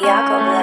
Jacob